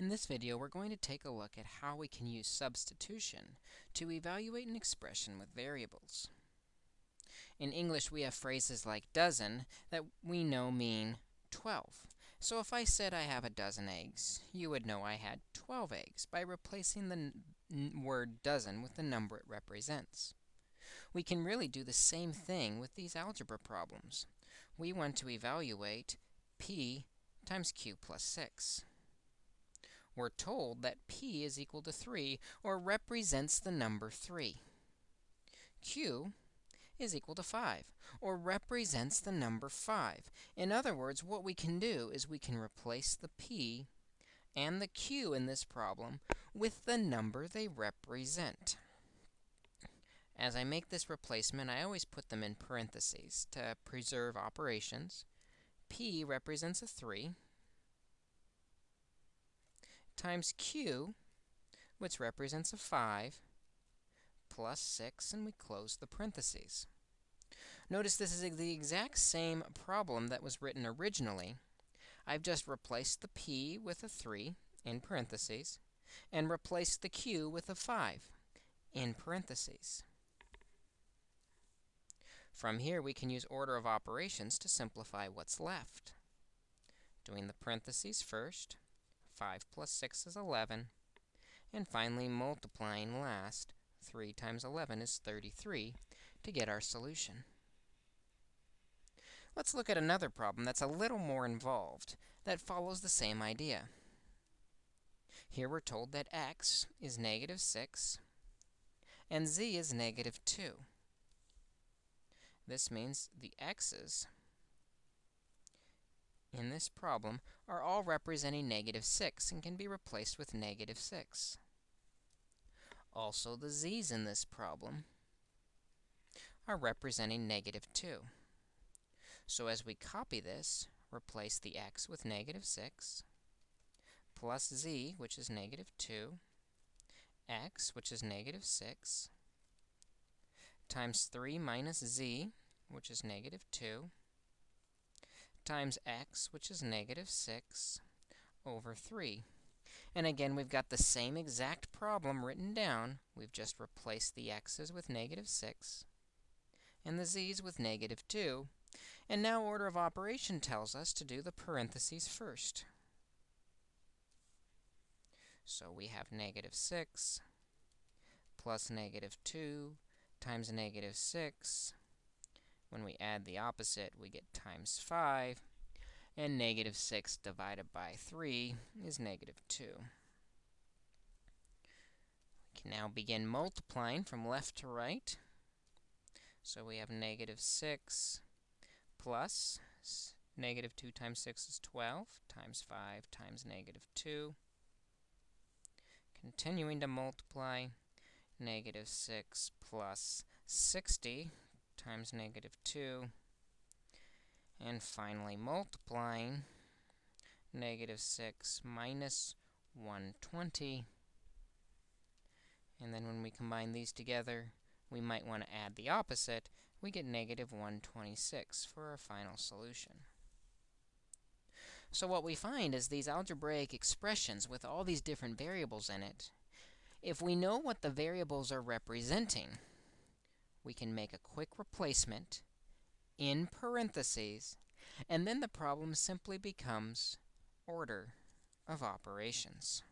In this video, we're going to take a look at how we can use substitution to evaluate an expression with variables. In English, we have phrases like dozen that we know mean 12. So if I said I have a dozen eggs, you would know I had 12 eggs by replacing the word dozen with the number it represents. We can really do the same thing with these algebra problems. We want to evaluate p times q plus 6 we're told that p is equal to 3, or represents the number 3. q is equal to 5, or represents the number 5. In other words, what we can do is we can replace the p and the q in this problem with the number they represent. As I make this replacement, I always put them in parentheses to preserve operations. p represents a 3, times q, which represents a 5, plus 6, and we close the parentheses. Notice this is the exact same problem that was written originally. I've just replaced the p with a 3 in parentheses and replaced the q with a 5 in parentheses. From here, we can use order of operations to simplify what's left. Doing the parentheses first, 5 plus 6 is 11. And finally, multiplying last, 3 times 11 is 33 to get our solution. Let's look at another problem that's a little more involved that follows the same idea. Here we're told that x is negative 6 and z is negative 2. This means the x's in this problem are all representing negative 6 and can be replaced with negative 6. Also, the z's in this problem are representing negative 2. So as we copy this, replace the x with negative 6, plus z, which is negative 2, x, which is negative 6, times 3 minus z, which is negative 2, times x, which is negative 6, over 3. And again, we've got the same exact problem written down. We've just replaced the x's with negative 6 and the z's with negative 2. And now order of operation tells us to do the parentheses first. So we have negative 6 plus negative 2 times negative 6 when we add the opposite, we get times 5, and negative 6 divided by 3 is negative 2. We can now begin multiplying from left to right. So we have negative 6 plus negative 2 times 6 is 12, times 5 times negative 2. Continuing to multiply, negative 6 plus 60 times negative 2. And finally, multiplying negative 6 minus 120. And then when we combine these together, we might want to add the opposite. We get negative 126 for our final solution. So what we find is these algebraic expressions with all these different variables in it, if we know what the variables are representing, we can make a quick replacement in parentheses, and then the problem simply becomes order of operations.